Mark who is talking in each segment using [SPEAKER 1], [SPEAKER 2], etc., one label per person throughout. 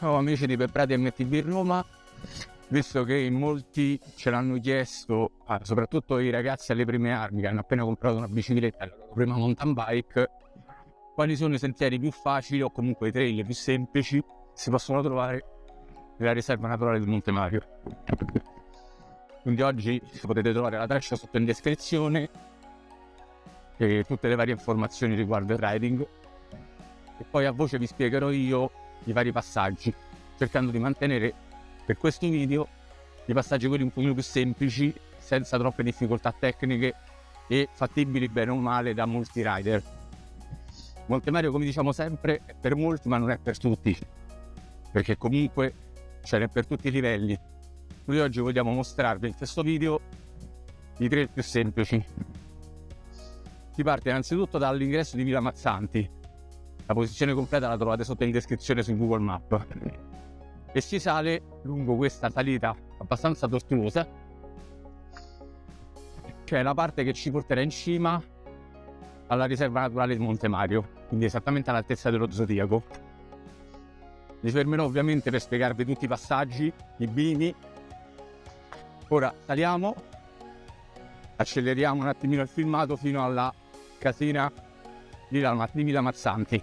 [SPEAKER 1] Ciao amici di Peprati MTB Roma, visto che in molti ce l'hanno chiesto, ah, soprattutto i ragazzi alle prime armi che hanno appena comprato una bicicletta, la loro prima mountain bike, quali sono i sentieri più facili o comunque i trail più semplici? Si possono trovare nella riserva naturale del Monte Mario. Quindi oggi potete trovare la traccia sotto in descrizione e tutte le varie informazioni riguardo il riding. E poi a voce vi spiegherò io i vari passaggi, cercando di mantenere per questo video i passaggi quelli un pochino più semplici, senza troppe difficoltà tecniche e fattibili bene o male da molti rider. Monte Mario, come diciamo sempre, è per molti ma non è per tutti, perché comunque ce n'è per tutti i livelli. Noi oggi vogliamo mostrarvi in questo video i tre più semplici. Si parte innanzitutto dall'ingresso di Villa Mazzanti, la posizione completa la trovate sotto in descrizione su Google Map. E si sale lungo questa salita abbastanza tortuosa. Cioè la parte che ci porterà in cima alla riserva naturale di Monte Mario, quindi esattamente all'altezza dello Zodiaco. Mi fermerò ovviamente per spiegarvi tutti i passaggi, i bini. Ora saliamo, acceleriamo un attimino il filmato fino alla casina di Villa Mazzanti.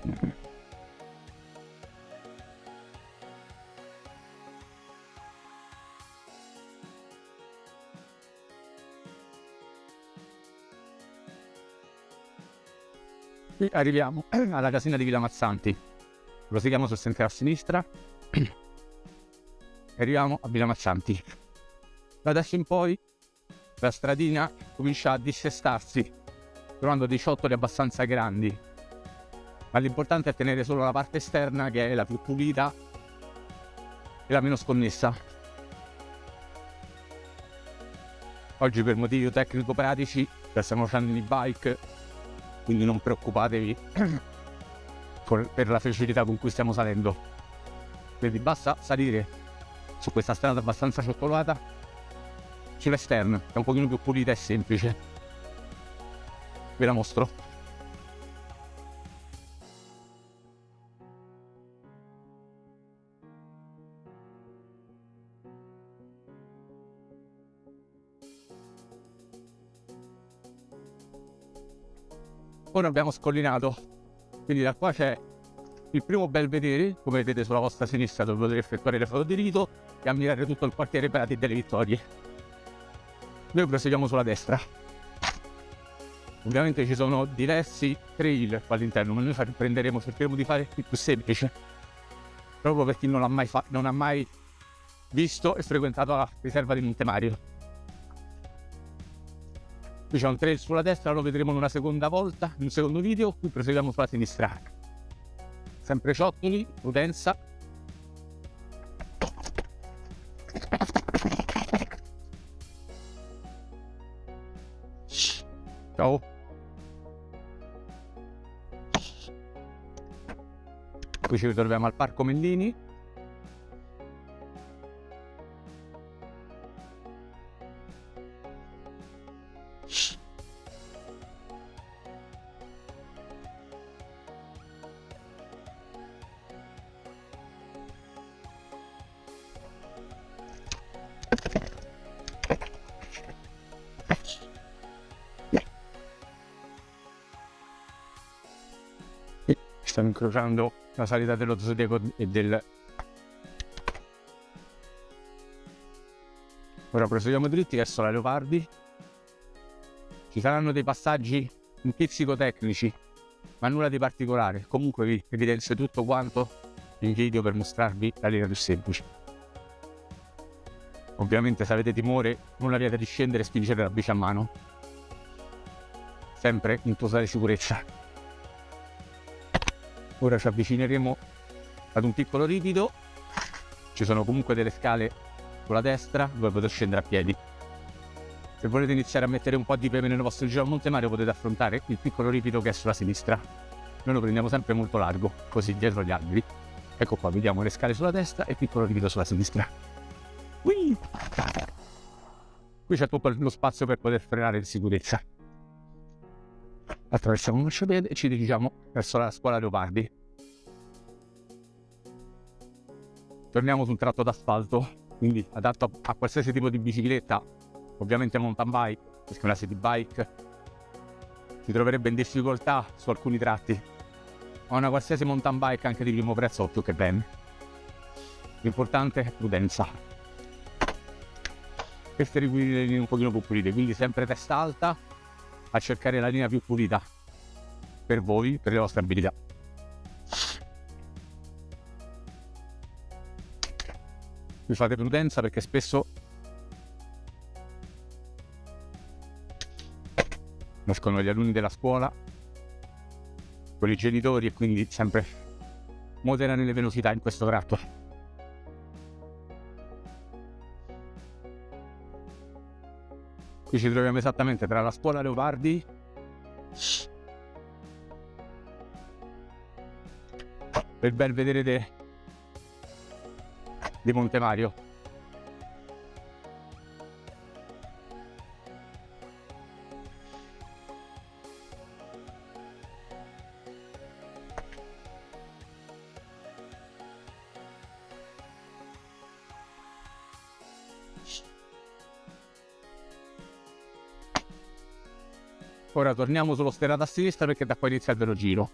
[SPEAKER 1] Qui arriviamo alla casina di Villa Mazzanti. Proseguiamo sul sentiero a sinistra. e arriviamo a Villa Mazzanti. Da adesso in poi la stradina comincia a dissestarsi trovando dei ciottoli abbastanza grandi. Ma l'importante è tenere solo la parte esterna che è la più pulita e la meno sconnessa. Oggi per motivi tecnico-pratici stiamo facendo in bike, quindi non preoccupatevi per la facilità con cui stiamo salendo. Quindi basta salire su questa strada abbastanza ciottolata sull'esterno, è un pochino più pulita e semplice ve la mostro. Ora abbiamo scollinato. Quindi da qua c'è il primo bel vedere come vedete sulla vostra sinistra dove potete effettuare le foto di rito e ammirare tutto il quartiere Prati delle Vittorie. Noi proseguiamo sulla destra Ovviamente ci sono diversi trail qua all'interno, ma noi prenderemo, cercheremo di fare il più semplice. Proprio per chi non ha mai, non ha mai visto e frequentato la riserva di Montemario. Qui c'è un trail sulla destra, lo vedremo in una seconda volta, in un secondo video, qui proseguiamo sulla sinistra. Sempre ciottoli, utenza. Ciao. Qui ci ritroviamo al Parco Mellini. Stiamo incrociando la salita dello zodiaco e del... Ora proseguiamo dritti verso la Leopardi. Ci saranno dei passaggi un pizzico tecnici, ma nulla di particolare. Comunque vi evidenzio tutto quanto in video per mostrarvi la linea più semplice. Ovviamente se avete timore non la via di scendere e spingere la bici a mano. Sempre in totale sicurezza. Ora ci avvicineremo ad un piccolo ripido. Ci sono comunque delle scale sulla destra dove potete scendere a piedi. Se volete iniziare a mettere un po' di pepe nel vostro giro a Monte Mario potete affrontare il piccolo ripido che è sulla sinistra. Noi lo prendiamo sempre molto largo, così dietro gli alberi. Ecco qua, vediamo le scale sulla destra e il piccolo ripido sulla sinistra. Qui c'è tutto lo spazio per poter frenare in sicurezza attraversiamo un marciapiede e ci dirigiamo verso la scuola Leopardi. torniamo sul tratto d'asfalto quindi adatto a, qualsiasi tipo di bicicletta. Ovviamente mountain bike perché una city bike si troverebbe in difficoltà su alcuni tratti. Ma una qualsiasi mountain bike anche di primo prezzo più che bene l'importante è prudenza. Queste linee un pochino più pulite quindi sempre testa alta a cercare la linea più pulita per voi per le vostre abilità. Vi fate prudenza perché spesso nascono gli alunni della scuola con i genitori e quindi sempre moderare le velocità in questo tratto qui ci troviamo esattamente tra la scuola Leopardi per bel vedere di Monte Mario. Torniamo sullo sterrato a sinistra perché da qua inizia il vero giro.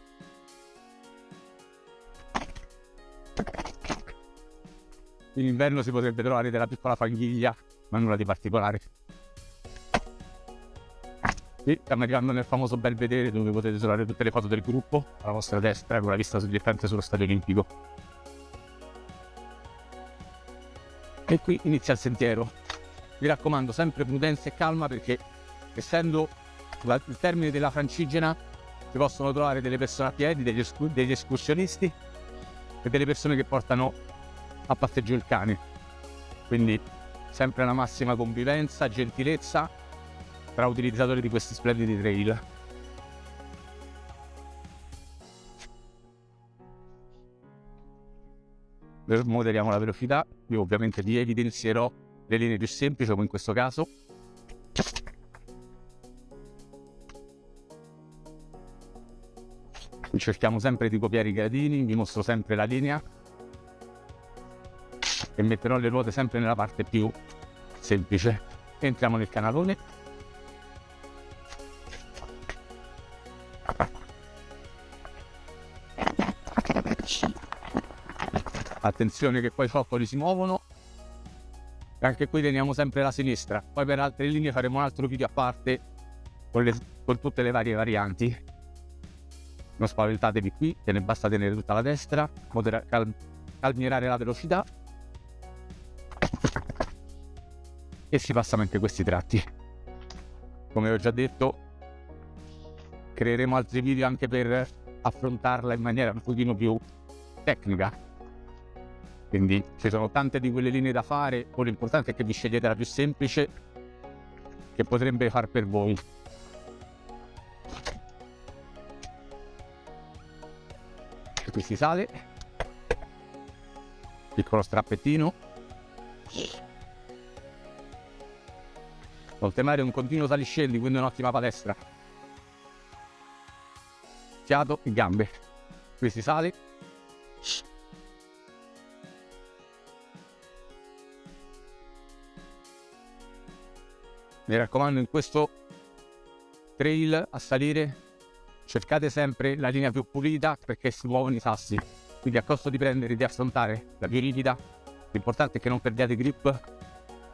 [SPEAKER 1] In inverno si potrebbe trovare della piccola fanghiglia, ma nulla di particolare. Qui stiamo arrivando nel famoso bel vedere dove potete trovare tutte le foto del gruppo, alla vostra destra con la vista direttamente sullo stadio olimpico. E qui inizia il sentiero. Mi raccomando, sempre prudenza e calma perché essendo il termine della Francigena si possono trovare delle persone a piedi, degli, degli escursionisti e delle persone che portano a passeggio il cane. Quindi sempre la massima convivenza, gentilezza tra utilizzatori di questi splendidi trail. Moderiamo la velocità, io ovviamente vi evidenzierò le linee più semplici come in questo caso. Cerchiamo sempre di copiare i gradini, vi mostro sempre la linea e metterò le ruote sempre nella parte più semplice. Entriamo nel canalone. Attenzione che poi i zoccoli si muovono. Anche qui teniamo sempre la sinistra. Poi per altre linee faremo un altro video a parte con, le, con tutte le varie varianti non spaventatevi qui te ne basta tenere tutta la destra modera, cal, calmierare la velocità e si passano anche questi tratti. Come ho già detto, creeremo altri video anche per affrontarla in maniera un pochino più tecnica. Quindi ci sono tante di quelle linee da fare, o l'importante è che vi scegliete la più semplice che potrebbe far per voi. E qui si sale, piccolo strappettino Voltemare è un continuo saliscendi, quindi un'ottima palestra. Fiato e gambe. Qui si sale. Mi raccomando, in questo trail a salire cercate sempre la linea più pulita perché si muovono i sassi. Quindi a costo di prendere e di affrontare la più ripida, l'importante è che non perdiate grip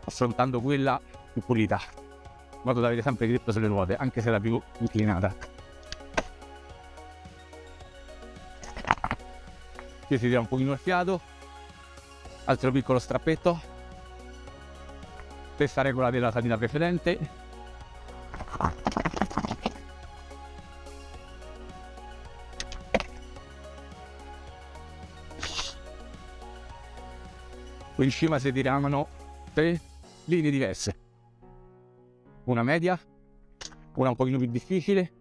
[SPEAKER 1] affrontando quella più pulita. In modo da avere sempre grip sulle ruote anche se la più inclinata. Qui si tira un pochino il fiato altro piccolo strappetto. Stessa regola della salita precedente qui in cima si tiravano tre linee diverse. Una media una un pochino più difficile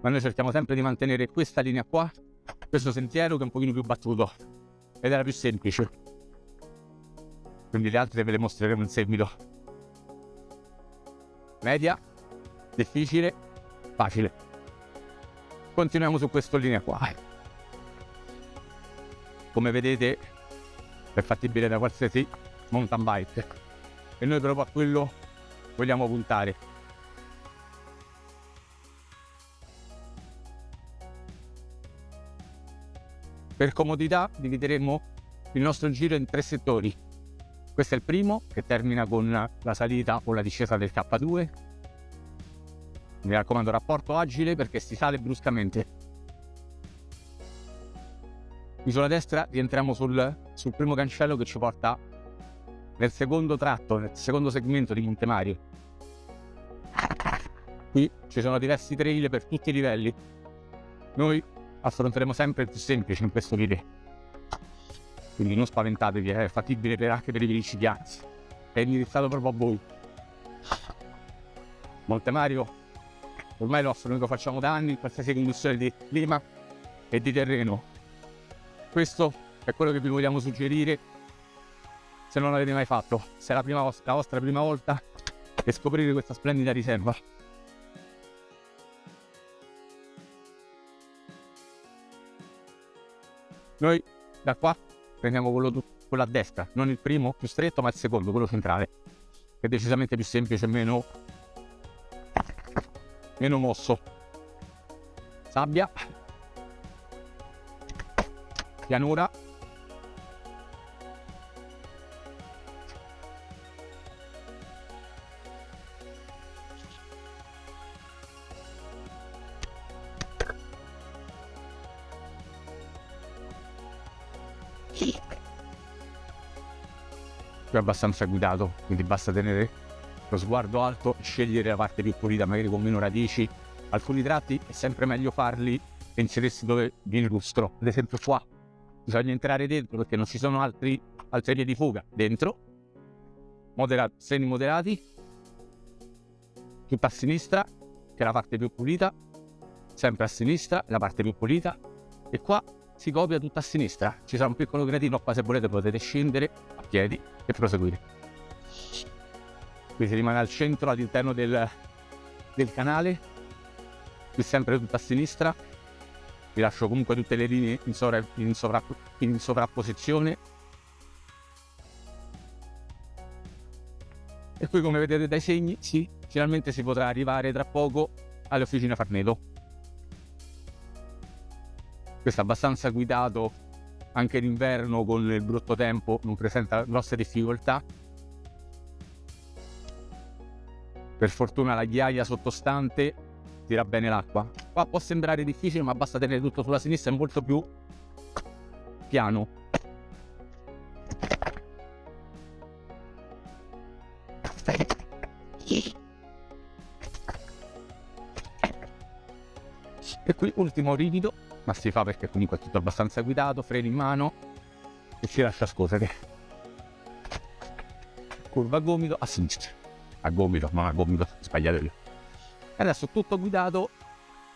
[SPEAKER 1] ma noi cerchiamo sempre di mantenere questa linea qua questo sentiero che è un pochino più battuto ed è la più semplice. Quindi le altre ve le mostreremo in seguito. Media difficile facile. Continuiamo su questa linea qua. Come vedete è fattibile da qualsiasi mountain bike. E noi proprio a quello vogliamo puntare. Per comodità divideremo il nostro giro in tre settori. Questo è il primo che termina con la salita o la discesa del K2 mi raccomando rapporto agile perché si sale bruscamente qui sulla destra rientriamo sul, sul primo cancello che ci porta nel secondo tratto, nel secondo segmento di Monte Mario. Qui ci sono diversi trail per tutti i livelli. Noi affronteremo sempre il più semplice in questo video. Quindi non spaventatevi, è fattibile per anche per i principianti. È indirizzato proprio a voi. Monte Mario ormai lo lo facciamo da anni in qualsiasi condizione di clima e di terreno questo è quello che vi vogliamo suggerire se non l'avete mai fatto, se è la, prima, la vostra prima volta e scoprire questa splendida riserva. Noi da qua prendiamo quello, quello a destra, non il primo più stretto ma il secondo, quello centrale, che è decisamente più semplice e meno, meno mosso. Sabbia, pianura. È abbastanza guidato quindi basta tenere lo sguardo alto scegliere la parte più pulita magari con meno radici. Alcuni tratti è sempre meglio farli inserirsi dove viene lustro. Ad esempio qua bisogna entrare dentro perché non ci sono altri, altre vie di fuga. Dentro. Moderato, semi moderati tutta a sinistra che è la parte più pulita. Sempre a sinistra la parte più pulita. E qua si copia tutta a sinistra. Ci sarà un piccolo gradino qua se volete potete scendere a piedi e proseguire. Qui si rimane al centro all'interno del, del canale. Qui sempre tutta a sinistra vi lascio comunque tutte le linee in, sovra in, sovra in sovrapposizione. E qui come vedete dai segni sì, finalmente si potrà arrivare tra poco alle officine Farneto. Questo è abbastanza guidato anche d'inverno con il brutto tempo non presenta grosse difficoltà. Per fortuna la ghiaia sottostante tira bene l'acqua. Qua può sembrare difficile ma basta tenere tutto sulla sinistra, è molto più piano. E qui ultimo rigido, ma si fa perché comunque è tutto abbastanza guidato, freno in mano e si lascia scuotere. Curva a gomito a sinistra. A gomito, ma a gomito, sbagliato io adesso tutto guidato.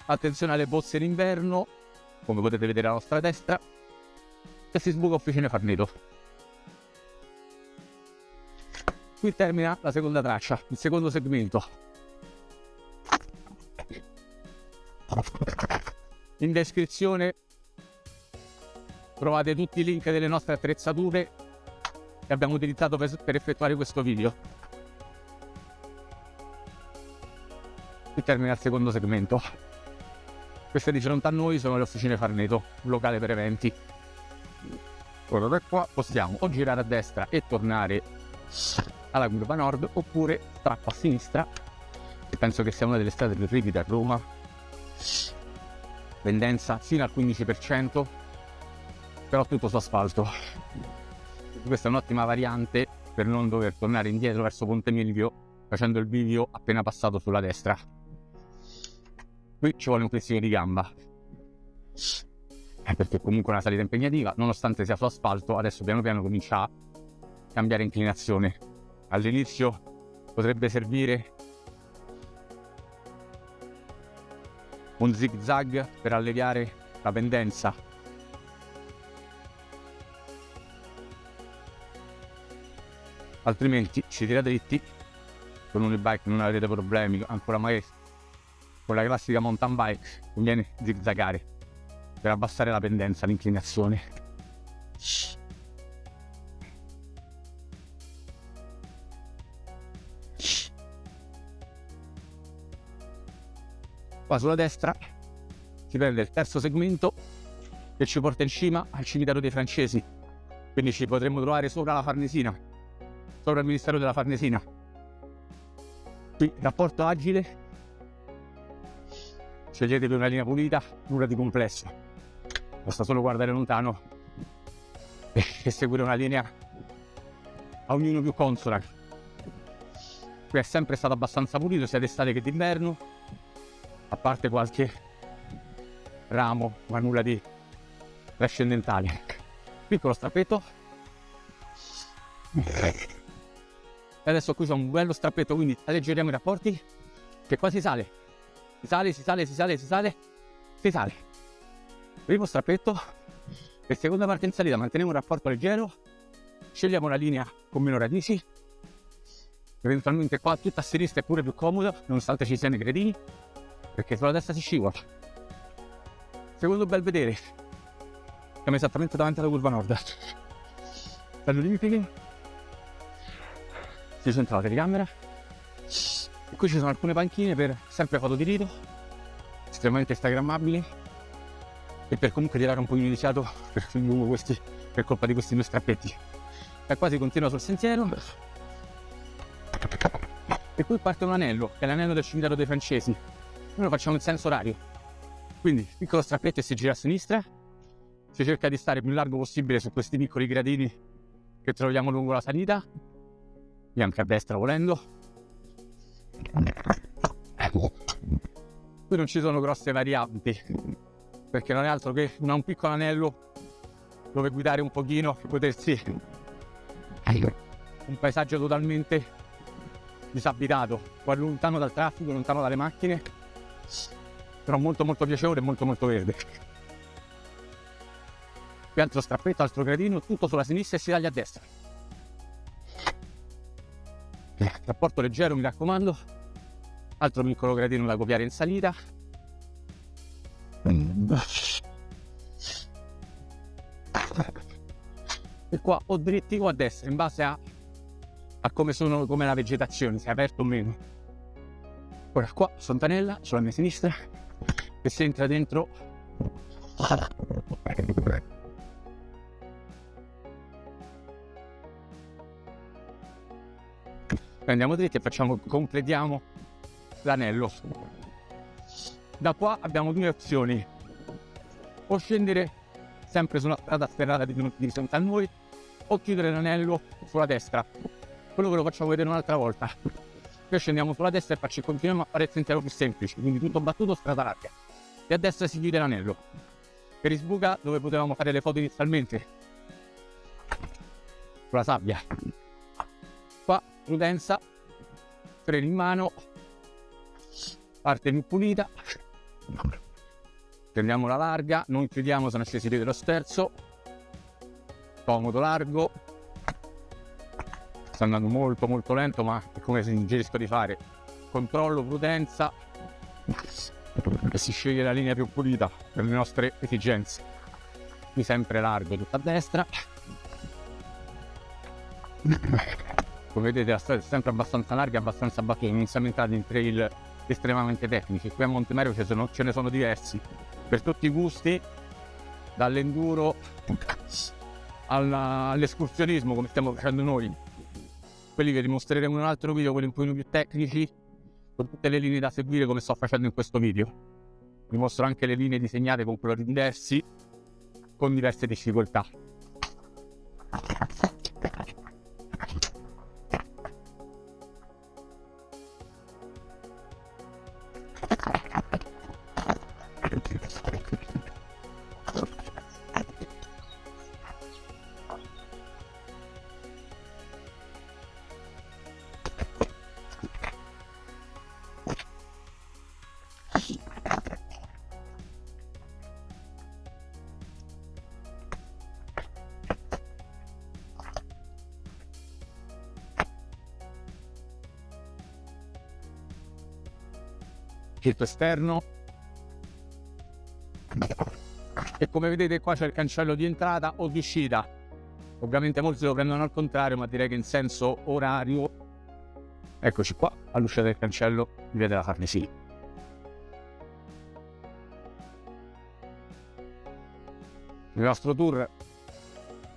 [SPEAKER 1] Attenzione alle bozze d'inverno come potete vedere alla nostra destra. E si sbuca Officine Farneto. Qui termina la seconda traccia il secondo segmento. In descrizione trovate tutti i link delle nostre attrezzature che abbiamo utilizzato per, per effettuare questo video qui termina il secondo segmento. Queste di fronte a noi sono le officine Farneto, un locale per eventi. Ora da qua possiamo o girare a destra e tornare alla curva nord oppure strappo a sinistra e penso che sia una delle strade più ripide a Roma pendenza fino al 15% però tutto su asfalto questa è un'ottima variante per non dover tornare indietro verso Ponte Milvio facendo il bivio appena passato sulla destra qui ci vuole un flessino di gamba. Eh, perché comunque è una salita impegnativa nonostante sia su asfalto adesso piano piano comincia a cambiare inclinazione. All'inizio potrebbe servire un zig zag per alleviare la pendenza. Altrimenti ci tira dritti. Con un e-bike non avrete problemi ancora magari con la classica mountain bike conviene zigzagare per abbassare la pendenza, l'inclinazione. Qua sulla destra si prende il terzo segmento che ci porta in cima al cimitero dei francesi, quindi ci potremmo trovare sopra la Farnesina, sopra il Ministero della Farnesina. Qui rapporto agile sceglietevi una linea pulita nulla di complesso. Basta solo guardare lontano e seguire una linea a ognuno più consona qui è sempre stato abbastanza pulito sia d'estate che d'inverno a parte qualche ramo ma nulla di trascendentale. Piccolo strappetto. E adesso qui c'è un bello strappetto quindi alleggeriamo i rapporti che qua si sale si sale si sale si sale si sale. Si sale. Primo strappetto? E seconda parte in salita manteniamo un rapporto leggero. Scegliamo una linea con meno radici. Eventualmente qua tutta a sinistra è pure più comoda nonostante ci siano i gradini perché sulla destra si scivola. Secondo bel vedere siamo esattamente davanti alla curva nord. Per olimpiche si centra la telecamera e qui ci sono alcune panchine per sempre foto di rito estremamente instagrammabili e per comunque tirare un pochino di fiato per, questi, per colpa di questi due strappetti e qua si continua sul sentiero. E qui parte un anello che è l'anello del cimitero dei francesi. Noi lo facciamo in senso orario. Quindi piccolo strappetto e si gira a sinistra si cerca di stare più largo possibile su questi piccoli gradini che troviamo lungo la salita e anche a destra volendo qui non ci sono grosse varianti perché non è altro che un piccolo anello dove guidare un pochino e potersi un paesaggio totalmente disabitato qua lontano dal traffico lontano dalle macchine però molto molto piacevole e molto molto verde. Qui altro strappetto altro gradino tutto sulla sinistra e si taglia a destra. Rapporto leggero mi raccomando altro piccolo gradino da copiare in salita. E qua o dritti o a destra in base a, a come sono come la vegetazione se è aperto o meno. Ora qua fontanella sulla mia sinistra e si entra dentro andiamo dritti e facciamo completiamo l'anello. Da qua abbiamo due opzioni. O scendere sempre sulla strada sterrata di, di Sant'Annoi o chiudere l'anello sulla destra. Quello ve lo facciamo vedere un'altra volta. Poi scendiamo sulla destra e continuiamo a fare il sentiero più semplice quindi tutto battuto strada larga. E a destra si chiude l'anello. Per Isbuca dove potevamo fare le foto inizialmente? Sulla sabbia. Qua prudenza freno in mano parte più pulita. Prendiamola larga non chiudiamo se non si vede lo sterzo. Comodo largo. Sta andando molto molto lento ma è come se riesco di fare controllo prudenza e si sceglie la linea più pulita per le nostre esigenze. Qui sempre largo tutta a destra. Come vedete la strada è sempre abbastanza larga abbastanza battuta entrati in trail estremamente tecnici qui a Montemerio ce, ce ne sono diversi. Per tutti i gusti dall'enduro all'escursionismo come stiamo facendo noi. Quelli che dimostreremo in un altro video quelli un po' più tecnici con tutte le linee da seguire come sto facendo in questo video. Vi mostro anche le linee disegnate con colori diversi con diverse difficoltà il esterno. E come vedete qua c'è il cancello di entrata o di uscita. Ovviamente molti lo prendono al contrario ma direi che in senso orario eccoci qua all'uscita del cancello di via della Farnesina il nostro tour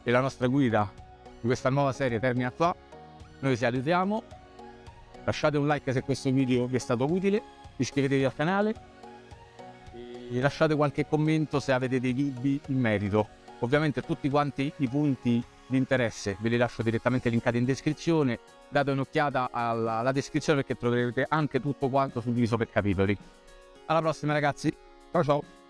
[SPEAKER 1] e la nostra guida di questa nuova serie termina qua. Noi salutiamo. Lasciate un like se questo video vi è stato utile iscrivetevi al canale e lasciate qualche commento se avete dei dubbi in merito. Ovviamente tutti quanti i punti di interesse ve li lascio direttamente linkati in descrizione. Date un'occhiata alla, alla descrizione perché troverete anche tutto quanto suddiviso per capitoli. Alla prossima ragazzi, ciao ciao!